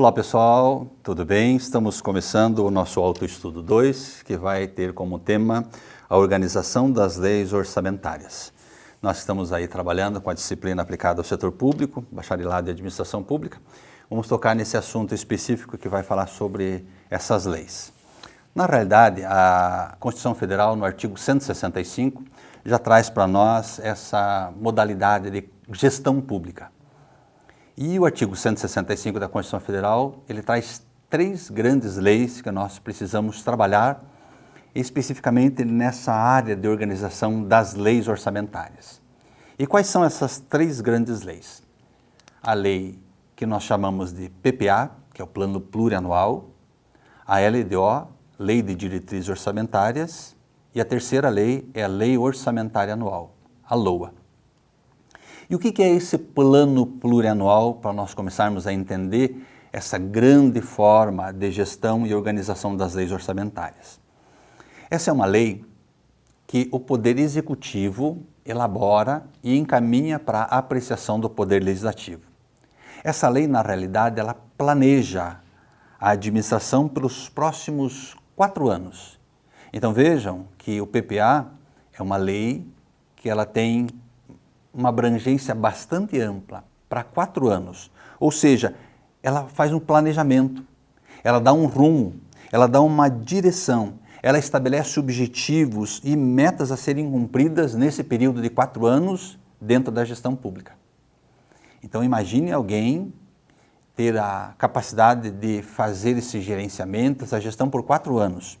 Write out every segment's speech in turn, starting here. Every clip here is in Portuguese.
Olá pessoal, tudo bem? Estamos começando o nosso Autoestudo 2, que vai ter como tema a organização das leis orçamentárias. Nós estamos aí trabalhando com a disciplina aplicada ao setor público, bacharelado em administração pública. Vamos tocar nesse assunto específico que vai falar sobre essas leis. Na realidade, a Constituição Federal, no artigo 165, já traz para nós essa modalidade de gestão pública. E o artigo 165 da Constituição Federal, ele traz três grandes leis que nós precisamos trabalhar especificamente nessa área de organização das leis orçamentárias. E quais são essas três grandes leis? A lei que nós chamamos de PPA, que é o Plano Plurianual, a LDO, Lei de Diretrizes Orçamentárias, e a terceira lei é a Lei Orçamentária Anual, a LOA. E o que é esse plano plurianual para nós começarmos a entender essa grande forma de gestão e organização das leis orçamentárias? Essa é uma lei que o Poder Executivo elabora e encaminha para a apreciação do Poder Legislativo. Essa lei, na realidade, ela planeja a administração pelos próximos quatro anos. Então vejam que o PPA é uma lei que ela tem uma abrangência bastante ampla, para quatro anos. Ou seja, ela faz um planejamento, ela dá um rumo, ela dá uma direção, ela estabelece objetivos e metas a serem cumpridas nesse período de quatro anos dentro da gestão pública. Então imagine alguém ter a capacidade de fazer esse gerenciamento, essa gestão por quatro anos.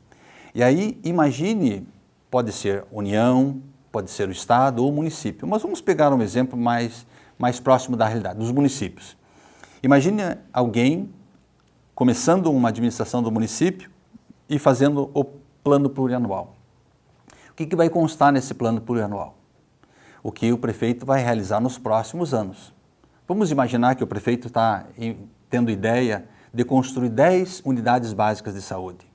E aí imagine, pode ser União, pode ser o Estado ou o município. Mas vamos pegar um exemplo mais, mais próximo da realidade, dos municípios. Imagine alguém começando uma administração do município e fazendo o plano plurianual. O que, que vai constar nesse plano plurianual? O que o prefeito vai realizar nos próximos anos. Vamos imaginar que o prefeito está tendo ideia de construir 10 unidades básicas de saúde.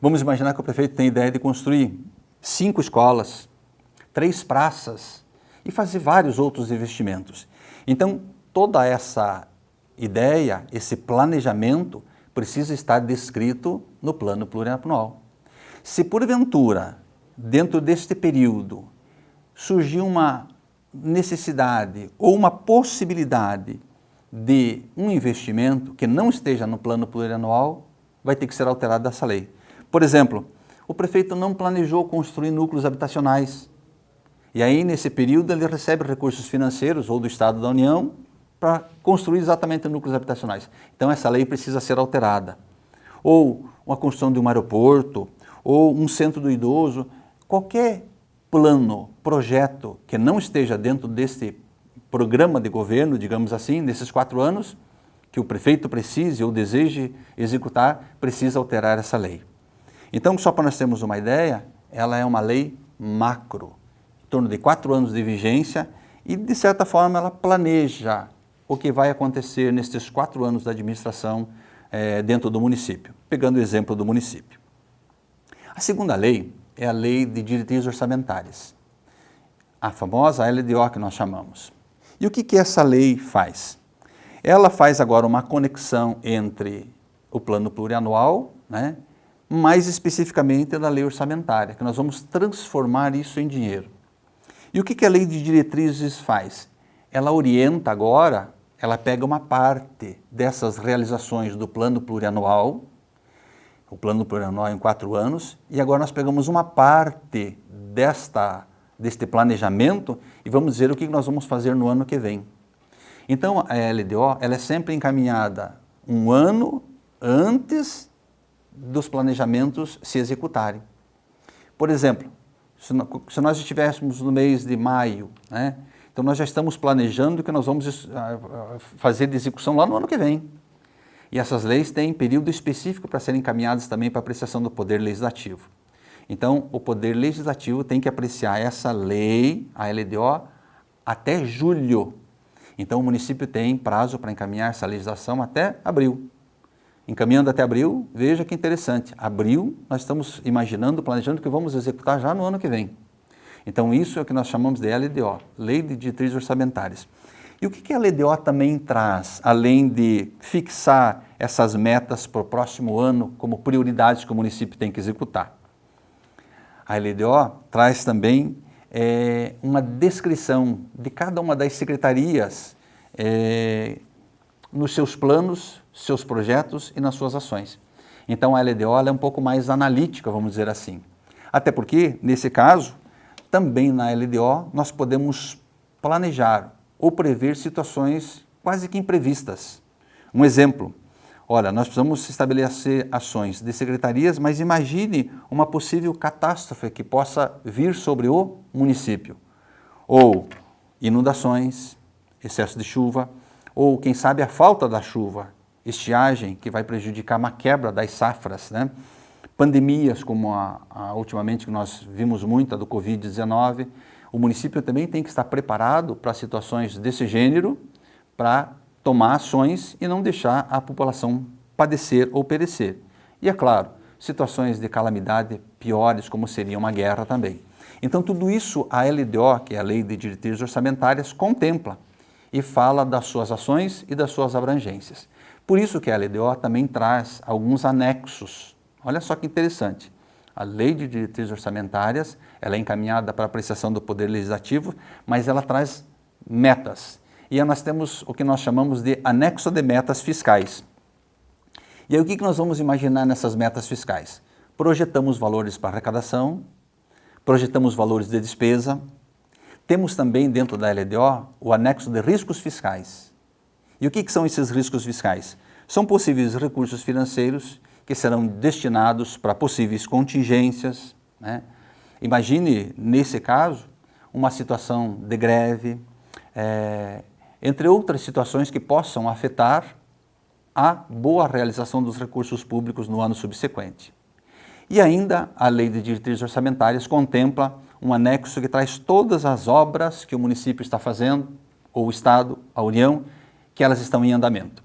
Vamos imaginar que o prefeito tem ideia de construir cinco escolas, três praças e fazer vários outros investimentos. Então, toda essa ideia, esse planejamento, precisa estar descrito no plano plurianual. Se porventura, dentro deste período, surgir uma necessidade ou uma possibilidade de um investimento que não esteja no plano plurianual, vai ter que ser alterado essa lei. Por exemplo, o prefeito não planejou construir núcleos habitacionais e aí, nesse período, ele recebe recursos financeiros ou do Estado da União para construir exatamente núcleos habitacionais. Então, essa lei precisa ser alterada. Ou uma construção de um aeroporto, ou um centro do idoso, qualquer plano, projeto que não esteja dentro desse programa de governo, digamos assim, nesses quatro anos, que o prefeito precise ou deseje executar, precisa alterar essa lei. Então, só para nós termos uma ideia, ela é uma lei macro, torno de quatro anos de vigência e, de certa forma, ela planeja o que vai acontecer nestes quatro anos da administração é, dentro do município, pegando o exemplo do município. A segunda lei é a Lei de Diretrizes Orçamentárias, a famosa LDO que nós chamamos. E o que, que essa lei faz? Ela faz agora uma conexão entre o plano plurianual, né, mais especificamente da lei orçamentária, que nós vamos transformar isso em dinheiro. E o que a lei de diretrizes faz? Ela orienta agora, ela pega uma parte dessas realizações do plano plurianual, o plano plurianual em quatro anos, e agora nós pegamos uma parte desta, deste planejamento e vamos dizer o que nós vamos fazer no ano que vem. Então a LDO ela é sempre encaminhada um ano antes dos planejamentos se executarem. Por exemplo, se nós estivéssemos no mês de maio, né, então nós já estamos planejando que nós vamos fazer de execução lá no ano que vem. E essas leis têm período específico para serem encaminhadas também para apreciação do Poder Legislativo. Então, o Poder Legislativo tem que apreciar essa lei, a LDO, até julho. Então, o município tem prazo para encaminhar essa legislação até abril. Encaminhando até abril, veja que interessante, abril nós estamos imaginando, planejando que vamos executar já no ano que vem. Então isso é o que nós chamamos de LDO, Lei de Diretrizes Orçamentárias. E o que a LDO também traz, além de fixar essas metas para o próximo ano como prioridades que o município tem que executar? A LDO traz também é, uma descrição de cada uma das secretarias é, nos seus planos, seus projetos e nas suas ações. Então a LDO é um pouco mais analítica, vamos dizer assim. Até porque, nesse caso, também na LDO nós podemos planejar ou prever situações quase que imprevistas. Um exemplo, olha, nós precisamos estabelecer ações de secretarias, mas imagine uma possível catástrofe que possa vir sobre o município. Ou inundações, excesso de chuva, ou quem sabe a falta da chuva, estiagem que vai prejudicar uma quebra das safras, né? pandemias como a, a ultimamente que nós vimos muito, do Covid-19, o município também tem que estar preparado para situações desse gênero, para tomar ações e não deixar a população padecer ou perecer. E é claro, situações de calamidade piores, como seria uma guerra também. Então tudo isso a LDO, que é a Lei de Diretrizes Orçamentárias, contempla e fala das suas ações e das suas abrangências. Por isso que a LDO também traz alguns anexos. Olha só que interessante. A Lei de Diretrizes Orçamentárias, ela é encaminhada para apreciação do Poder Legislativo, mas ela traz metas. E nós temos o que nós chamamos de anexo de metas fiscais. E aí o que nós vamos imaginar nessas metas fiscais? Projetamos valores para arrecadação, projetamos valores de despesa, temos também dentro da LDO o anexo de riscos fiscais. E o que, que são esses riscos fiscais? São possíveis recursos financeiros que serão destinados para possíveis contingências. Né? Imagine, nesse caso, uma situação de greve, é, entre outras situações que possam afetar a boa realização dos recursos públicos no ano subsequente. E ainda a Lei de Diretrizes Orçamentárias contempla um anexo que traz todas as obras que o município está fazendo, ou o Estado, a União, que elas estão em andamento.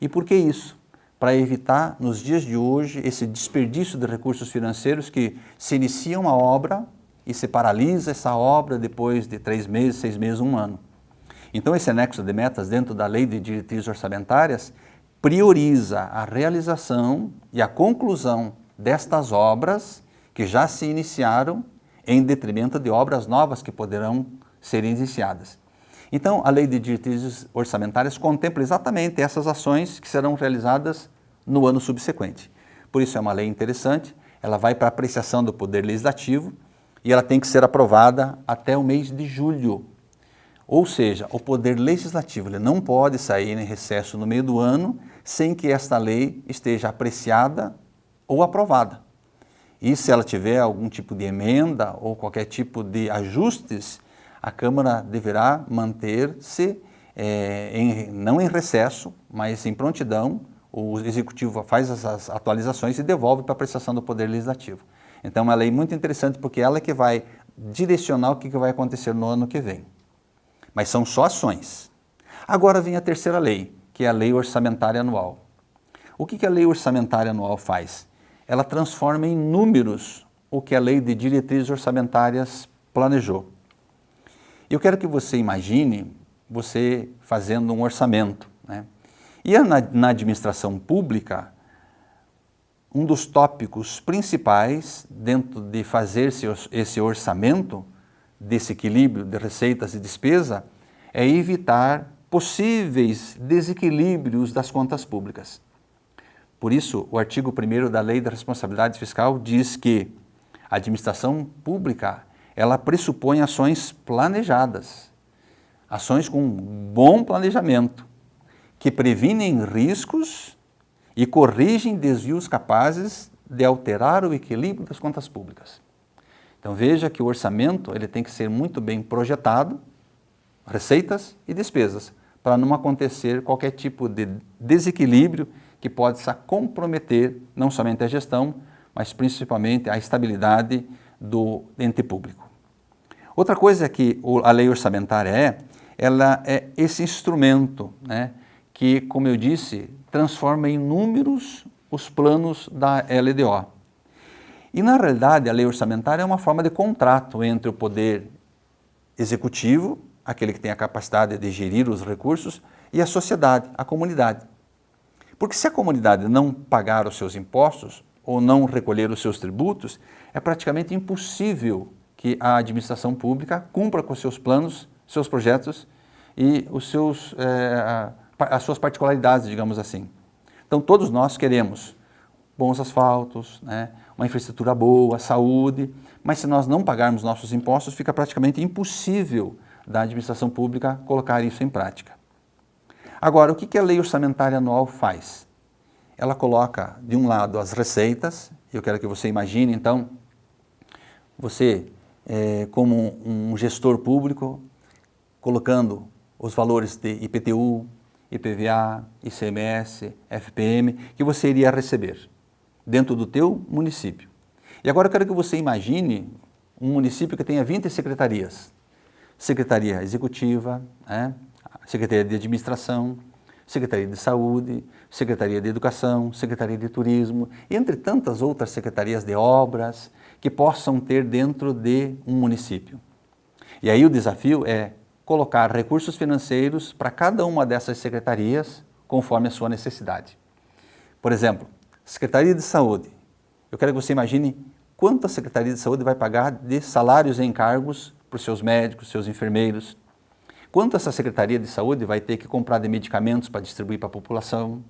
E por que isso? Para evitar, nos dias de hoje, esse desperdício de recursos financeiros que se inicia uma obra e se paralisa essa obra depois de três meses, seis meses, um ano. Então esse anexo de metas dentro da Lei de Diretrizes Orçamentárias prioriza a realização e a conclusão destas obras que já se iniciaram em detrimento de obras novas que poderão ser iniciadas. Então, a Lei de Diretrizes Orçamentárias contempla exatamente essas ações que serão realizadas no ano subsequente. Por isso é uma lei interessante, ela vai para apreciação do Poder Legislativo e ela tem que ser aprovada até o mês de julho. Ou seja, o Poder Legislativo não pode sair em recesso no meio do ano sem que esta lei esteja apreciada ou aprovada. E se ela tiver algum tipo de emenda ou qualquer tipo de ajustes, a Câmara deverá manter-se, é, em, não em recesso, mas em prontidão, o Executivo faz as atualizações e devolve para a apreciação do Poder Legislativo. Então é uma lei muito interessante porque ela é que vai direcionar o que vai acontecer no ano que vem. Mas são só ações. Agora vem a terceira lei, que é a Lei Orçamentária Anual. O que a Lei Orçamentária Anual faz? ela transforma em números o que a lei de diretrizes orçamentárias planejou. Eu quero que você imagine você fazendo um orçamento. Né? E na, na administração pública, um dos tópicos principais dentro de fazer esse, orçamento, desse equilíbrio de receitas e despesa, é evitar possíveis desequilíbrios das contas públicas. Por isso, o artigo 1 da Lei da Responsabilidade Fiscal diz que a administração pública ela pressupõe ações planejadas, ações com bom planejamento, que previnem riscos e corrigem desvios capazes de alterar o equilíbrio das contas públicas. Então veja que o orçamento ele tem que ser muito bem projetado, receitas e despesas, para não acontecer qualquer tipo de desequilíbrio que pode comprometer não somente a gestão, mas principalmente a estabilidade do ente público. Outra coisa que a lei orçamentária é, ela é esse instrumento né, que, como eu disse, transforma em números os planos da LDO. E na realidade a lei orçamentária é uma forma de contrato entre o poder executivo, aquele que tem a capacidade de gerir os recursos, e a sociedade, a comunidade. Porque se a comunidade não pagar os seus impostos ou não recolher os seus tributos, é praticamente impossível que a administração pública cumpra com seus planos, seus projetos e os seus, é, as suas particularidades, digamos assim. Então todos nós queremos bons asfaltos, né, uma infraestrutura boa, saúde, mas se nós não pagarmos nossos impostos, fica praticamente impossível da administração pública colocar isso em prática. Agora, o que a lei orçamentária anual faz? Ela coloca, de um lado, as receitas, eu quero que você imagine, então, você, é, como um gestor público, colocando os valores de IPTU, IPVA, ICMS, FPM, que você iria receber dentro do teu município. E agora eu quero que você imagine um município que tenha 20 secretarias. Secretaria Executiva, né? Secretaria de Administração, Secretaria de Saúde, Secretaria de Educação, Secretaria de Turismo, entre tantas outras secretarias de obras que possam ter dentro de um município. E aí o desafio é colocar recursos financeiros para cada uma dessas secretarias conforme a sua necessidade. Por exemplo, Secretaria de Saúde. Eu quero que você imagine quanto a Secretaria de Saúde vai pagar de salários e encargos para os seus médicos, seus enfermeiros. Quanto essa Secretaria de Saúde vai ter que comprar de medicamentos para distribuir para a população.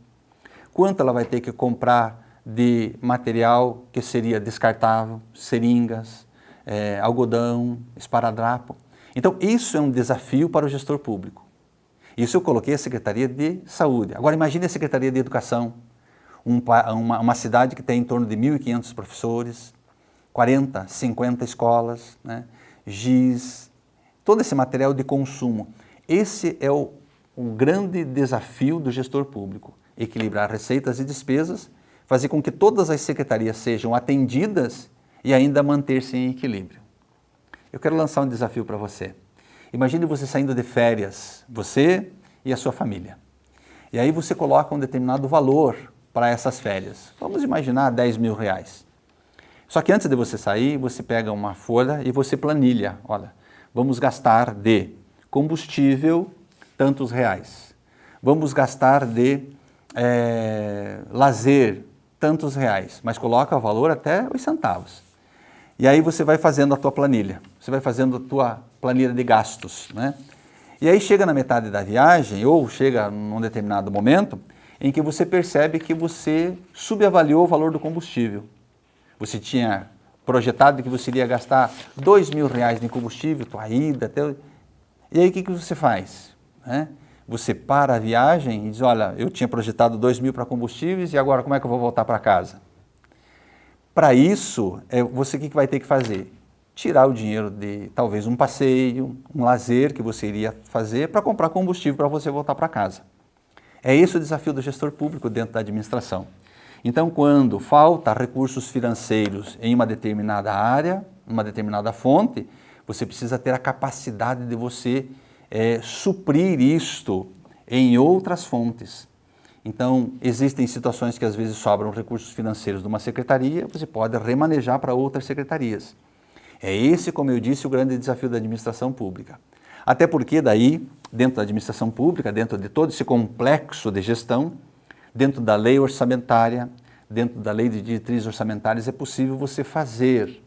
Quanto ela vai ter que comprar de material que seria descartável, seringas, é, algodão, esparadrapo. Então, isso é um desafio para o gestor público. Isso eu coloquei a Secretaria de Saúde. Agora, imagine a Secretaria de Educação, um, uma, uma, cidade que tem em torno de 1.500 professores, 40, 50 escolas, né, giz, todo esse material de consumo. Esse é o, o grande desafio do gestor público, equilibrar receitas e despesas, fazer com que todas as secretarias sejam atendidas e ainda manter-se em equilíbrio. Eu quero lançar um desafio para você. Imagine você saindo de férias, você e a sua família. E aí você coloca um determinado valor para essas férias. Vamos imaginar 10 mil reais. Só que antes de você sair, você pega uma folha e você planilha. Olha, vamos gastar de combustível tantos reais. Vamos gastar de é, lazer tantos reais, mas coloca o valor até os centavos. E aí você vai fazendo a tua planilha, você vai fazendo a tua planilha de gastos, né? E aí chega na metade da viagem, ou chega num determinado momento, em que você percebe que você subavaliou o valor do combustível. Você tinha projetado que você iria gastar dois mil reais em combustível, tua ida, até... e aí o que, que você faz? Né? Você para a viagem e diz, olha, eu tinha projetado dois mil para combustíveis e agora como é que eu vou voltar para casa? Para isso, é, você o que, que vai ter que fazer? Tirar o dinheiro de talvez um passeio, um lazer que você iria fazer para comprar combustível para você voltar para casa. É esse o desafio do gestor público dentro da administração. Então, quando falta recursos financeiros em uma determinada área, uma determinada fonte, você precisa ter a capacidade de você é, suprir isto em outras fontes. Então, existem situações que às vezes sobram recursos financeiros de uma secretaria, você pode remanejar para outras secretarias. É esse, como eu disse, o grande desafio da administração pública. Até porque daí dentro da administração pública, dentro de todo esse complexo de gestão, dentro da lei orçamentária, dentro da lei de diretrizes orçamentárias, é possível você fazer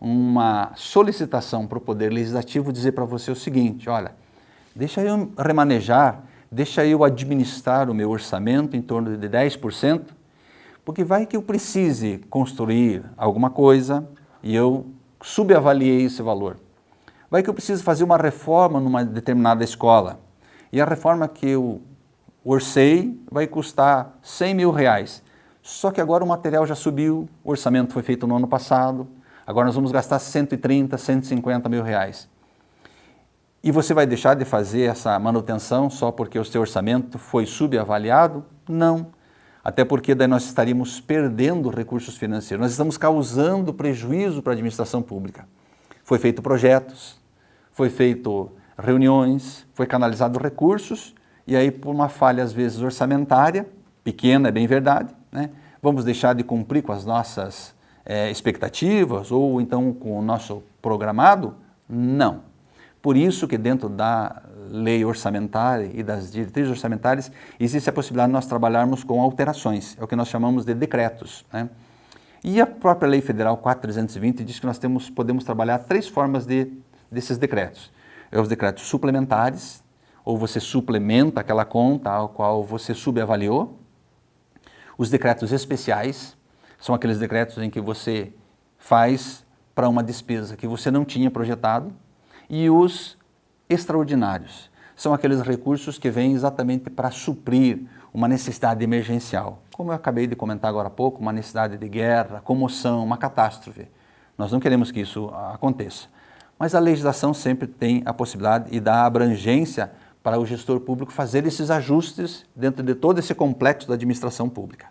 uma solicitação para o Poder Legislativo dizer para você o seguinte, olha, deixa eu remanejar, deixa eu administrar o meu orçamento em torno de 10%, porque vai que eu precise construir alguma coisa e eu subavaliei esse valor. Vai que eu preciso fazer uma reforma numa determinada escola e a reforma que eu orcei vai custar 100 mil reais. Só que agora o material já subiu, o orçamento foi feito no ano passado, agora nós vamos gastar 130, 150 mil reais. E você vai deixar de fazer essa manutenção só porque o seu orçamento foi subavaliado? Não. Até porque daí nós estaríamos perdendo recursos financeiros, nós estamos causando prejuízo para a administração pública. Foi feito projetos, foi feito reuniões, foi canalizado recursos, e aí por uma falha às vezes orçamentária, pequena é bem verdade, né? vamos deixar de cumprir com as nossas é, expectativas ou então com o nosso programado? Não. Por isso que dentro da lei orçamentária e das diretrizes orçamentárias existe a possibilidade de nós trabalharmos com alterações, é o que nós chamamos de decretos. Né? E a própria Lei Federal 4320 diz que nós temos, podemos trabalhar três formas de, desses decretos. É os decretos suplementares, ou você suplementa aquela conta ao qual você subavaliou. Os decretos especiais, são aqueles decretos em que você faz para uma despesa que você não tinha projetado. E os extraordinários, são aqueles recursos que vêm exatamente para suprir uma necessidade emergencial. Como eu acabei de comentar agora há pouco, uma necessidade de guerra, comoção, uma catástrofe. Nós não queremos que isso aconteça. Mas a legislação sempre tem a possibilidade e dá abrangência para o gestor público fazer esses ajustes dentro de todo esse complexo da administração pública.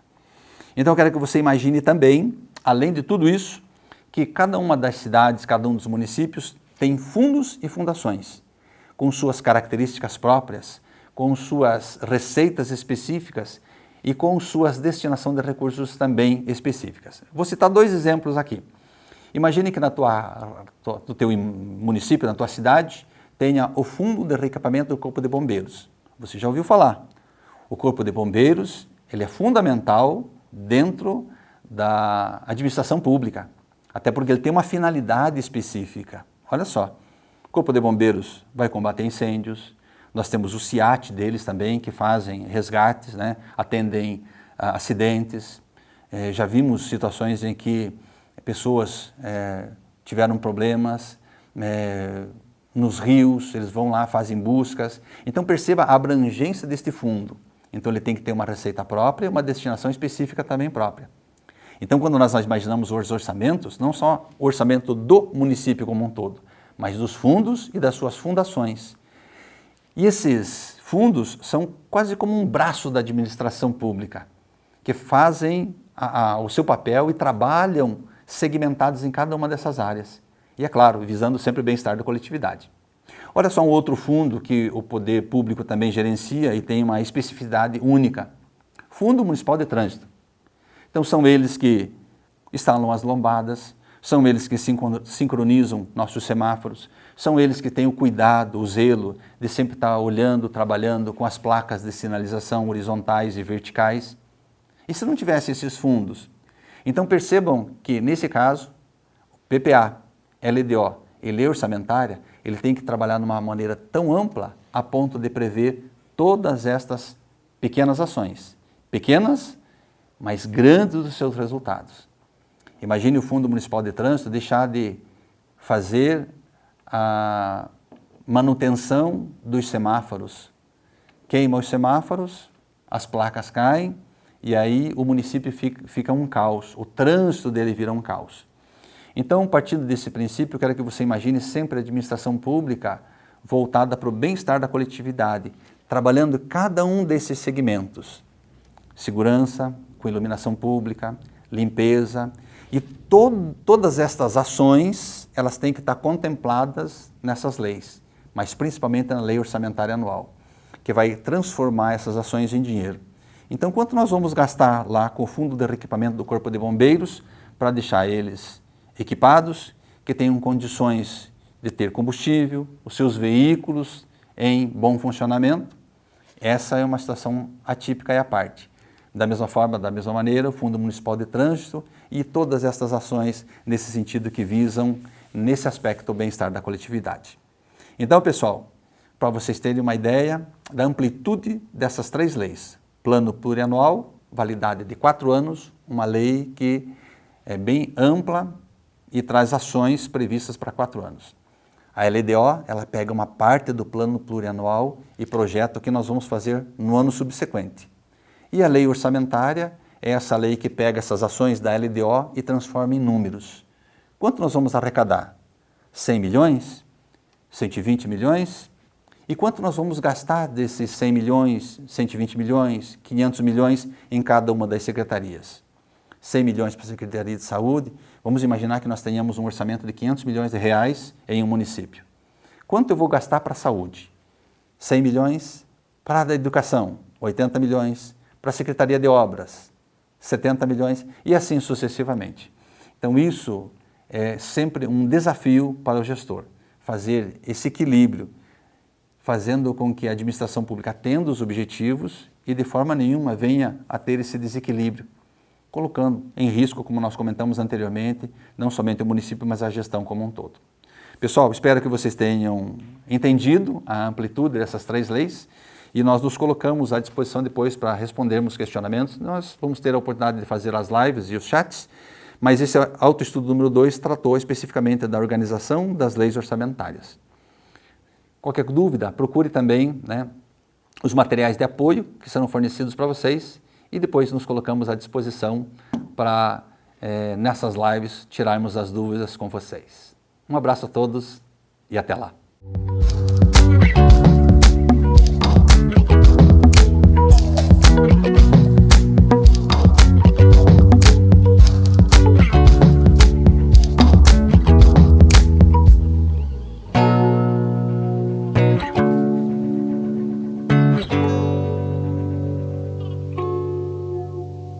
Então eu quero que você imagine também, além de tudo isso, que cada uma das cidades, cada um dos municípios tem fundos e fundações, com suas características próprias, com suas receitas específicas e com suas destinação de recursos também específicas. Vou citar dois exemplos aqui. Imagine que na tua, no teu município, na tua cidade, tenha o fundo de reequipamento do Corpo de Bombeiros. Você já ouviu falar. O Corpo de Bombeiros ele é fundamental dentro da administração pública, até porque ele tem uma finalidade específica. Olha só, o Corpo de Bombeiros vai combater incêndios, nós temos o CIAT deles também, que fazem resgates, né? atendem uh, acidentes. É, já vimos situações em que pessoas é, tiveram problemas é, nos rios, eles vão lá, fazem buscas. Então perceba a abrangência deste fundo. Então ele tem que ter uma receita própria e uma destinação específica também própria. Então quando nós imaginamos os orçamentos, não só o orçamento do município como um todo, mas dos fundos e das suas fundações. E esses fundos são quase como um braço da administração pública, que fazem a, a, o seu papel e trabalham segmentados em cada uma dessas áreas. E é claro, visando sempre o bem-estar da coletividade. Olha só um outro fundo que o poder público também gerencia e tem uma especificidade única. Fundo Municipal de Trânsito. Então são eles que instalam as lombadas, são eles que sincronizam nossos semáforos, são eles que têm o cuidado, o zelo de sempre estar olhando, trabalhando com as placas de sinalização horizontais e verticais. E se não tivesse esses fundos? Então percebam que, nesse caso, PPA, LDO e lei orçamentária, ele tem que trabalhar de uma maneira tão ampla a ponto de prever todas estas pequenas ações. Pequenas, mas grandes os seus resultados. Imagine o Fundo Municipal de Trânsito deixar de fazer a manutenção dos semáforos. Queima os semáforos, as placas caem e aí o município fica, fica um caos, o trânsito dele vira um caos. Então, partindo desse princípio, eu quero que você imagine sempre a administração pública voltada para o bem-estar da coletividade, trabalhando cada um desses segmentos. Segurança, com iluminação pública, limpeza, e to todas estas ações, elas têm que estar contempladas nessas leis, mas principalmente na lei orçamentária anual, que vai transformar essas ações em dinheiro. Então, quanto nós vamos gastar lá com o fundo de reequipamento do Corpo de Bombeiros para deixar eles equipados, que tenham condições de ter combustível, os seus veículos em bom funcionamento? Essa é uma situação atípica e à parte. Da mesma forma, da mesma maneira, o Fundo Municipal de Trânsito e todas estas ações nesse sentido que visam, nesse aspecto, o bem-estar da coletividade. Então, pessoal, para vocês terem uma ideia da amplitude dessas três leis, plano plurianual, validade de quatro anos, uma lei que é bem ampla e traz ações previstas para quatro anos. A LDO, ela pega uma parte do plano plurianual e projeta o que nós vamos fazer no ano subsequente. E a lei orçamentária é essa lei que pega essas ações da LDO e transforma em números. Quanto nós vamos arrecadar? 100 milhões? 120 milhões? E quanto nós vamos gastar desses 100 milhões, 120 milhões, 500 milhões em cada uma das secretarias? 100 milhões para a Secretaria de Saúde, vamos imaginar que nós tenhamos um orçamento de 500 milhões de reais em um município. Quanto eu vou gastar para a saúde? 100 milhões para a educação, 80 milhões para a Secretaria de Obras, 70 milhões e assim sucessivamente. Então isso é sempre um desafio para o gestor, fazer esse equilíbrio, fazendo com que a administração pública atenda os objetivos e de forma nenhuma venha a ter esse desequilíbrio, colocando em risco, como nós comentamos anteriormente, não somente o município, mas a gestão como um todo. Pessoal, espero que vocês tenham entendido a amplitude dessas três leis e nós nos colocamos à disposição depois para respondermos questionamentos. Nós vamos ter a oportunidade de fazer as lives e os chats, mas esse autoestudo número 2 tratou especificamente da organização das leis orçamentárias. Qualquer dúvida, procure também né, os materiais de apoio que serão fornecidos para vocês e depois nos colocamos à disposição para, é, nessas lives, tirarmos as dúvidas com vocês. Um abraço a todos e até lá.